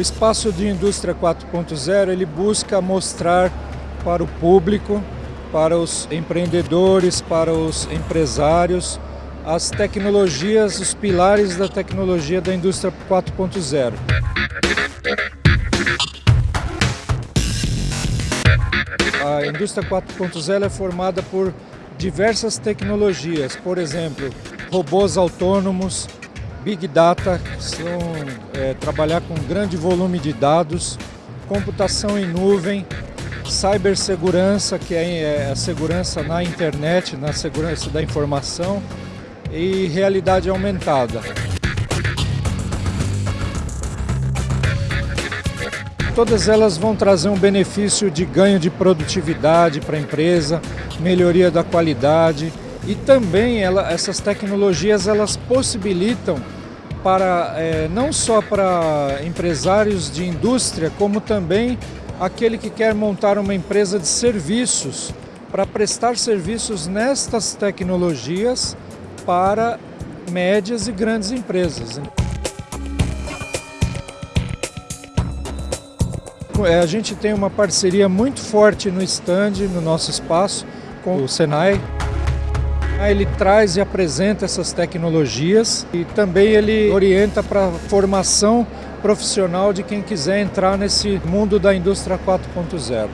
espaço de indústria 4.0 ele busca mostrar para o público, para os empreendedores, para os empresários, as tecnologias, os pilares da tecnologia da indústria 4.0. A indústria 4.0 é formada por diversas tecnologias, por exemplo, robôs autônomos, Big Data, são é, trabalhar com grande volume de dados, computação em nuvem, cibersegurança, que é, é a segurança na internet, na segurança da informação, e realidade aumentada. Todas elas vão trazer um benefício de ganho de produtividade para a empresa, melhoria da qualidade e também ela, essas tecnologias elas possibilitam para é, não só para empresários de indústria, como também aquele que quer montar uma empresa de serviços para prestar serviços nestas tecnologias para médias e grandes empresas. É, a gente tem uma parceria muito forte no stand, no nosso espaço, com o Senai. Ele traz e apresenta essas tecnologias e também ele orienta para a formação profissional de quem quiser entrar nesse mundo da indústria 4.0.